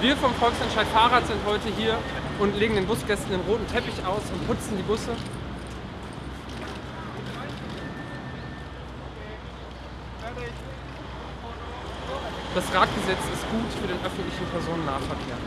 Wir vom Volksentscheid Fahrrad sind heute hier und legen den Busgästen den roten Teppich aus und putzen die Busse. Das Radgesetz ist gut für den öffentlichen Personennahverkehr.